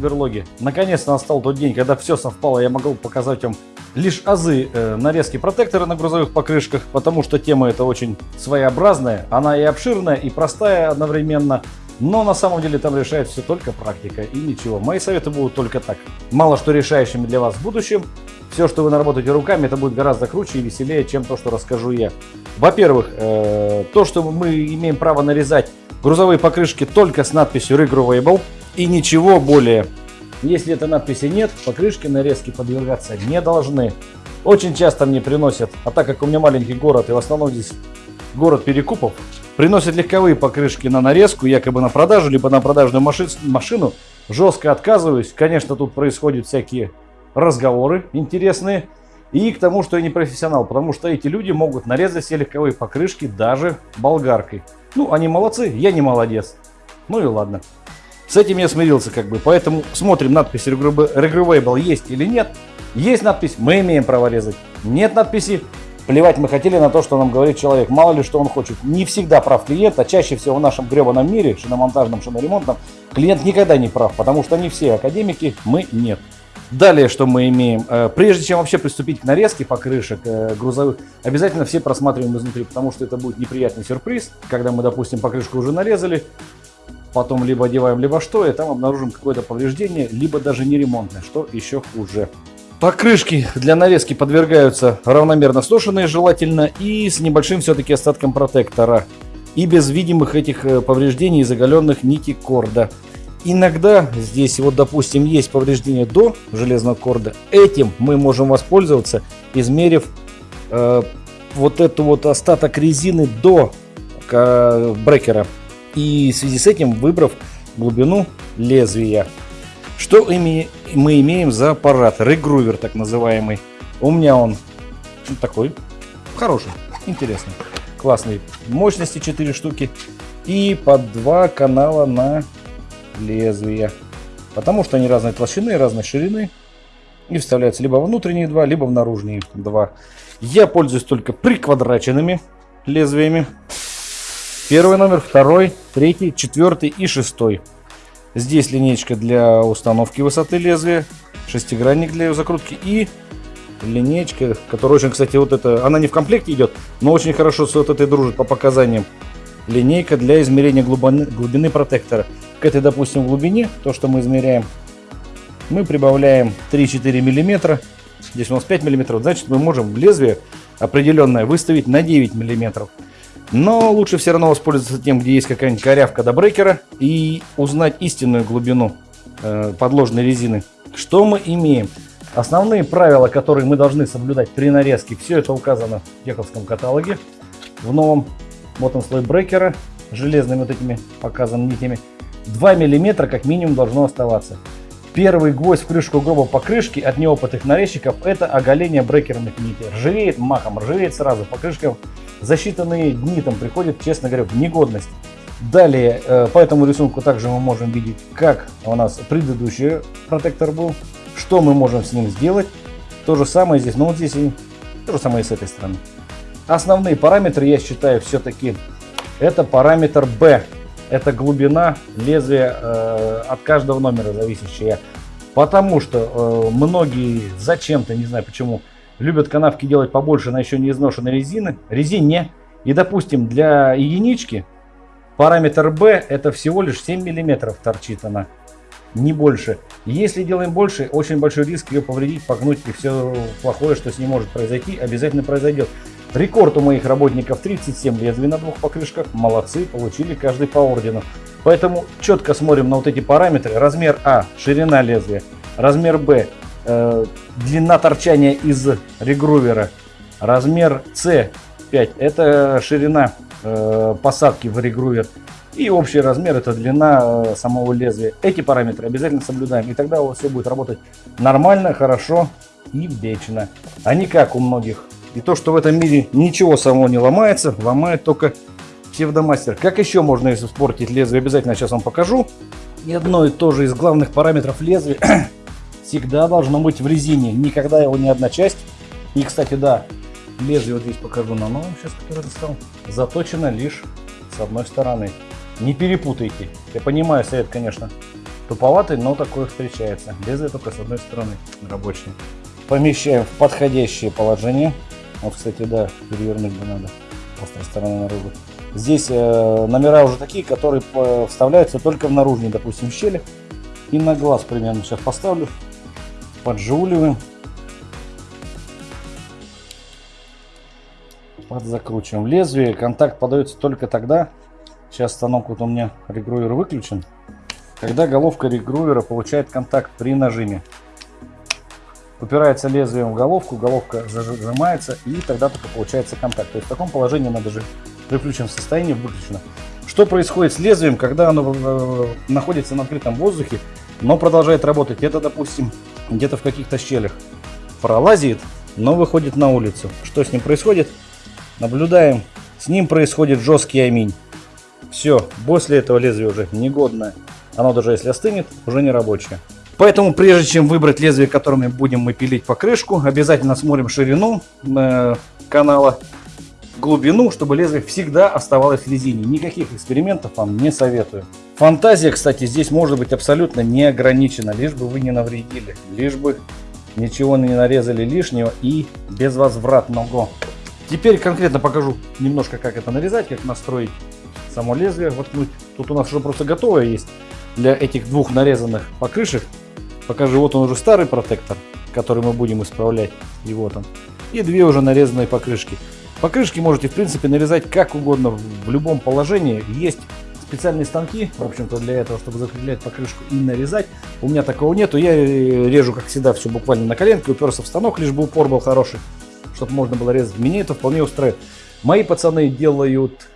берлоги. Наконец-то настал тот день, когда все совпало, я могу показать вам лишь азы э, нарезки протектора на грузовых покрышках, потому что тема эта очень своеобразная, она и обширная, и простая одновременно. Но на самом деле там решает все только практика и ничего. Мои советы будут только так. Мало что решающими для вас в будущем. Все, что вы наработаете руками, это будет гораздо круче и веселее, чем то, что расскажу я. Во-первых, э, то, что мы имеем право нарезать грузовые покрышки только с надписью Regrowable и ничего более. Если этой надписи нет, покрышки нарезки подвергаться не должны. Очень часто мне приносят, а так как у меня маленький город и в основном здесь город перекупов, приносят легковые покрышки на нарезку, якобы на продажу, либо на продажную машину. Жестко отказываюсь. Конечно, тут происходят всякие разговоры интересные. И к тому, что я не профессионал, потому что эти люди могут нарезать все легковые покрышки даже болгаркой. Ну, они молодцы, я не молодец. Ну и ладно. С этим я смирился как бы, поэтому смотрим надпись Regrowable есть или нет. Есть надпись, мы имеем право резать. Нет надписи, Плевать мы хотели на то, что нам говорит человек. Мало ли, что он хочет. Не всегда прав клиент, а чаще всего в нашем гребаном мире, шиномонтажном, шиноремонтном, клиент никогда не прав, потому что они все академики, мы нет. Далее, что мы имеем? Э, прежде чем вообще приступить к нарезке покрышек э, грузовых, обязательно все просматриваем изнутри, потому что это будет неприятный сюрприз, когда мы, допустим, покрышку уже нарезали, потом либо одеваем, либо что, и там обнаружим какое-то повреждение, либо даже не ремонтное, что еще хуже. Покрышки для нарезки подвергаются равномерно сношенные желательно и с небольшим все-таки остатком протектора. И без видимых этих э, повреждений и заголенных нити корда. Иногда здесь вот допустим есть повреждение до железного корда. Этим мы можем воспользоваться, измерив э, вот эту вот остаток резины до э, брекера. И в связи с этим выбрав глубину лезвия. Что мы имеем за аппарат? Регрувер так называемый. У меня он такой хороший, интересный, классный. Мощности 4 штуки и по два канала на лезвие. Потому что они разной толщины, разной ширины. И вставляются либо внутренние два, либо в наружные два. Я пользуюсь только приквадраченными лезвиями. Первый номер, второй, третий, четвертый и шестой. Здесь линейка для установки высоты лезвия, шестигранник для ее закрутки и линейка, которая очень, кстати, вот это, она не в комплекте идет, но очень хорошо с вот этой дружит по показаниям. Линейка для измерения глубины, глубины протектора. К этой, допустим, глубине, то, что мы измеряем, мы прибавляем 3-4 миллиметра. Здесь у нас 5 миллиметров, значит мы можем лезвие определенное выставить на 9 миллиметров. Но лучше все равно воспользоваться тем, где есть какая-нибудь корявка до брекера и узнать истинную глубину э, подложной резины. Что мы имеем? Основные правила, которые мы должны соблюдать при нарезке, все это указано в Теховском каталоге. В новом вот он слой брекера, железными вот этими показанными нитями. 2 мм как минимум должно оставаться. Первый гвоздь в крышку гроба покрышки от неопытных нарезчиков это оголение брекерных нитей. Ржавеет махом, ржавеет сразу. Покрышка за считанные дни там приходит, честно говоря, в негодность. Далее, э, по этому рисунку также мы можем видеть, как у нас предыдущий протектор был, что мы можем с ним сделать. То же самое здесь, но вот здесь и то же самое и с этой стороны. Основные параметры, я считаю, все-таки это параметр B. Это глубина лезвия э, от каждого номера зависящая. Потому что э, многие зачем-то, не знаю почему, любят канавки делать побольше на еще не изношенной резины, резине. И, допустим, для единички параметр B это всего лишь 7 миллиметров торчит она, не больше. Если делаем больше, очень большой риск ее повредить, погнуть и все плохое, что с ней может произойти, обязательно произойдет. Рекорд у моих работников 37 лезвий на двух покрышках. Молодцы, получили каждый по ордену. Поэтому четко смотрим на вот эти параметры. Размер А, ширина лезвия. Размер Б, длина торчания из регрувера. Размер С 5 это ширина э, посадки в регрувер. И общий размер это длина э, самого лезвия. Эти параметры обязательно соблюдаем. И тогда у вас все будет работать нормально, хорошо и вечно. А не как у многих. И то, что в этом мире ничего само не ломается, ломает только псевдомастер. Как еще можно испортить лезвие, обязательно сейчас вам покажу. И одно и то же из главных параметров лезвия всегда должно быть в резине. Никогда его ни одна часть. И, кстати, да, лезвие вот здесь покажу на новом, сейчас, который достал, заточено лишь с одной стороны. Не перепутайте. Я понимаю, совет, конечно, Туповатый, но такой встречается. Лезвие только с одной стороны рабочее. Помещаем в подходящее положение. Вот, кстати, да, перевернуть бы надо. Острой стороны наружу. Здесь э, номера уже такие, которые вставляются только в наружные, допустим, щели. И на глаз примерно сейчас поставлю. Поджуливаем. Подзакручиваем лезвие. Контакт подается только тогда. Сейчас станок вот у меня регруер выключен. Когда головка регруера получает контакт при нажиме. Упирается лезвием в головку, головка зажимается и тогда только получается контакт. То есть в таком положении надо же при включенном состоянии выключено. Что происходит с лезвием, когда оно э, находится на открытом воздухе, но продолжает работать? Это, допустим, где-то в каких-то щелях пролазит, но выходит на улицу. Что с ним происходит? Наблюдаем. С ним происходит жесткий аминь. Все, после этого лезвие уже негодное. Оно даже если остынет, уже не рабочее. Поэтому прежде чем выбрать лезвие, которыми будем мы пилить покрышку, обязательно смотрим ширину э, канала, глубину, чтобы лезвие всегда оставалось в резине. Никаких экспериментов вам не советую. Фантазия, кстати, здесь может быть абсолютно не ограничена, лишь бы вы не навредили, лишь бы ничего не нарезали лишнего и безвозвратного. Теперь конкретно покажу немножко, как это нарезать, как настроить само лезвие. Воткнуть. Тут у нас уже просто готовое есть для этих двух нарезанных покрышек. Покажу, вот он уже старый протектор, который мы будем исправлять. И вот он. И две уже нарезанные покрышки. Покрышки можете, в принципе, нарезать как угодно, в любом положении. Есть специальные станки, в общем-то, для этого, чтобы закреплять покрышку и нарезать. У меня такого нету. Я режу, как всегда, все буквально на коленке, уперся в станок, лишь бы упор был хороший, чтобы можно было резать. Меня это вполне устраивает. Мои пацаны делают,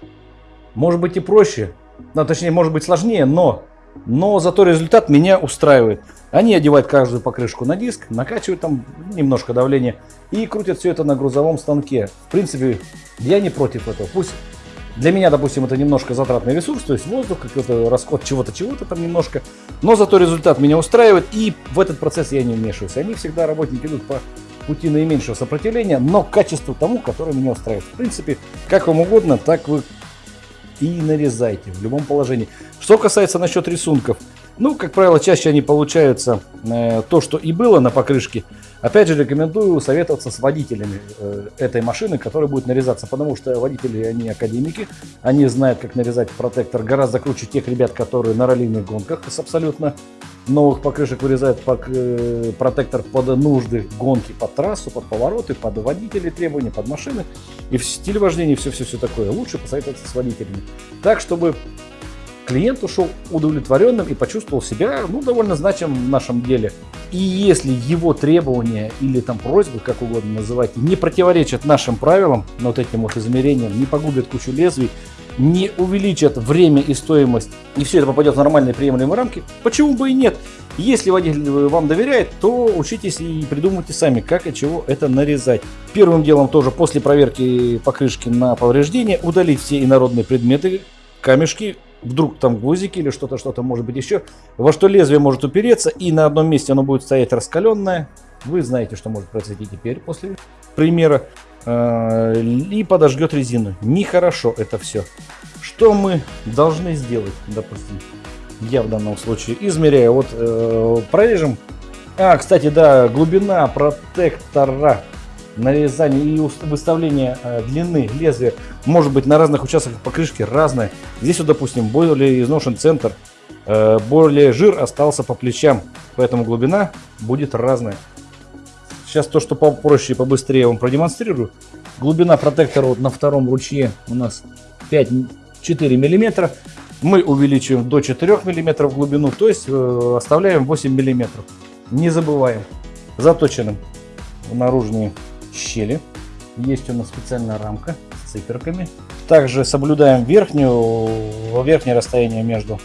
может быть, и проще, ну, точнее, может быть, сложнее, но, но зато результат меня устраивает. Они одевают каждую покрышку на диск, накачивают там немножко давления и крутят все это на грузовом станке. В принципе, я не против этого. Пусть для меня, допустим, это немножко затратный ресурс, то есть воздух, какой-то расход чего-то, чего-то там немножко. Но зато результат меня устраивает, и в этот процесс я не вмешиваюсь. Они всегда, работники, идут по пути наименьшего сопротивления, но качеству тому, которое меня устраивает. В принципе, как вам угодно, так вы и нарезайте в любом положении. Что касается насчет рисунков, ну, как правило, чаще они получаются э, то, что и было на покрышке. Опять же, рекомендую советоваться с водителями э, этой машины, которая будет нарезаться, потому что водители, они академики, они знают, как нарезать протектор гораздо круче тех ребят, которые на раллийных гонках с абсолютно новых покрышек вырезают э, протектор под нужды гонки, под трассу, под повороты, под водителей требования, под машины. И в стиле вождения все-все-все такое. Лучше посоветоваться с водителями. Так, чтобы клиент ушел удовлетворенным и почувствовал себя ну, довольно значимым в нашем деле. И если его требования или там просьбы, как угодно называйте, не противоречат нашим правилам, вот этим вот измерениям, не погубят кучу лезвий, не увеличат время и стоимость, и все это попадет в нормальные приемлемые рамки, почему бы и нет? Если водитель вам доверяет, то учитесь и придумайте сами, как и чего это нарезать. Первым делом тоже после проверки покрышки на повреждение удалить все инородные предметы, камешки, вдруг там гвоздики или что-то, что-то может быть еще, во что лезвие может упереться, и на одном месте оно будет стоять раскаленное. Вы знаете, что может произойти теперь после примера. Э, и подожгет резину. Нехорошо это все. Что мы должны сделать, допустим, я в данном случае измеряю. Вот э, прорежем. А, кстати, да, глубина протектора нарезание и выставление э, длины лезвия может быть на разных участках покрышки разное. Здесь вот, допустим, более изношен центр, э, более жир остался по плечам, поэтому глубина будет разная. Сейчас то, что попроще и побыстрее вам продемонстрирую. Глубина протектора вот на втором ручье у нас 5-4 миллиметра. Мы увеличиваем до 4 миллиметров глубину, то есть э, оставляем 8 миллиметров. Не забываем. Заточенным наружные щели. Есть у нас специальная рамка с циферками. Также соблюдаем верхнюю, верхнее расстояние между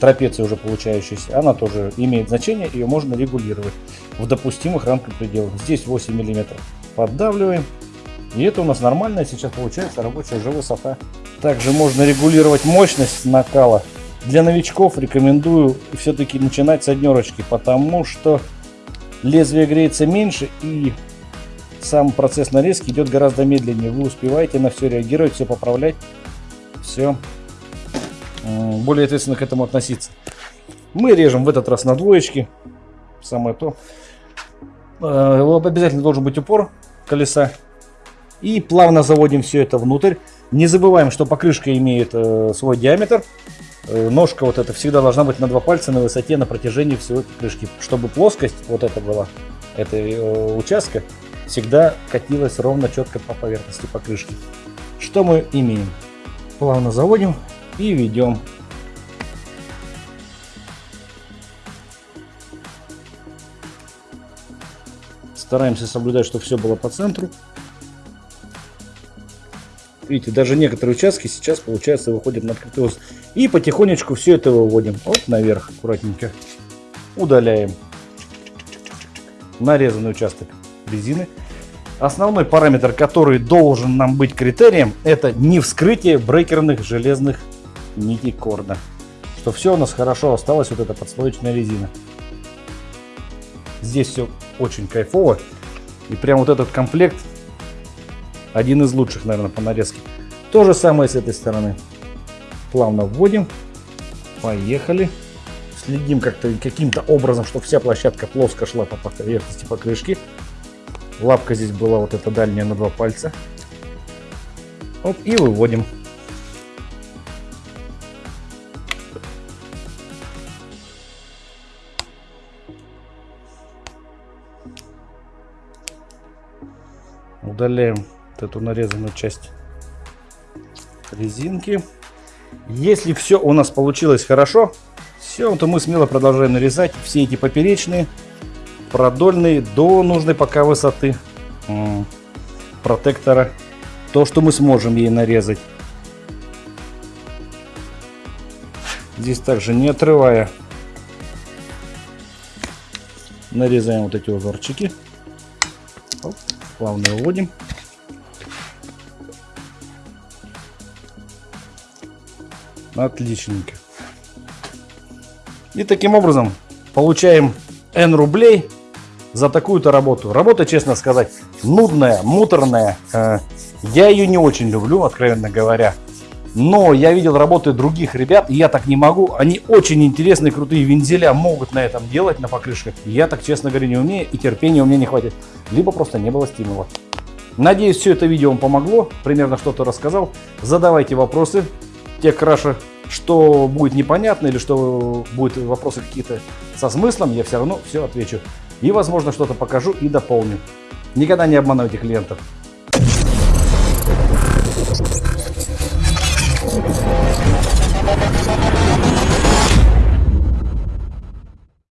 трапецией уже получающейся. Она тоже имеет значение, ее можно регулировать в допустимых рамках пределах. Здесь 8 мм. Поддавливаем. И это у нас нормальная сейчас получается рабочая уже высота. Также можно регулировать мощность накала. Для новичков рекомендую все-таки начинать с однерочки, потому что лезвие греется меньше и сам процесс нарезки идет гораздо медленнее. Вы успеваете на все реагировать, все поправлять, все более ответственно к этому относиться. Мы режем в этот раз на двоечки. Самое то. Э, обязательно должен быть упор колеса. И плавно заводим все это внутрь. Не забываем, что покрышка имеет э, свой диаметр. Э, ножка вот эта всегда должна быть на два пальца на высоте на протяжении всего покрышки. Чтобы плоскость вот эта была, этой э, участка, всегда катилась ровно четко по поверхности покрышки. Что мы имеем? Плавно заводим и ведем. Стараемся соблюдать, чтобы все было по центру. Видите, даже некоторые участки сейчас, получается, выходят на открытый воздух. И потихонечку все это выводим. Вот наверх, аккуратненько. Удаляем нарезанный участок резины. Основной параметр, который должен нам быть критерием, это не вскрытие брейкерных железных нитей корда. Что все у нас хорошо осталось, вот эта подслоечная резина. Здесь все очень кайфово. И прям вот этот комплект один из лучших, наверное, по нарезке. То же самое с этой стороны. Плавно вводим. Поехали. Следим как-то каким-то образом, чтобы вся площадка плоско шла по поверхности покрышки. Лапка здесь была вот эта дальняя на два пальца. Оп, и выводим. Удаляем вот эту нарезанную часть резинки. Если все у нас получилось хорошо, все, то мы смело продолжаем нарезать все эти поперечные, продольные до нужной пока высоты протектора. То, что мы сможем ей нарезать. Здесь также не отрывая нарезаем вот эти узорчики. Оп, плавно выводим. Отличненько. И таким образом получаем N рублей за такую-то работу. Работа, честно сказать, нудная, муторная. Э, я ее не очень люблю, откровенно говоря. Но я видел работы других ребят, и я так не могу. Они очень интересные, крутые вензеля могут на этом делать, на покрышках. Я так, честно говоря, не умею, и терпения у меня не хватит. Либо просто не было стимула. Надеюсь, все это видео вам помогло, примерно что-то рассказал. Задавайте вопросы, те краши, что будет непонятно или что будут вопросы какие-то со смыслом, я все равно все отвечу. И, возможно, что-то покажу и дополню. Никогда не обманывайте клиентов.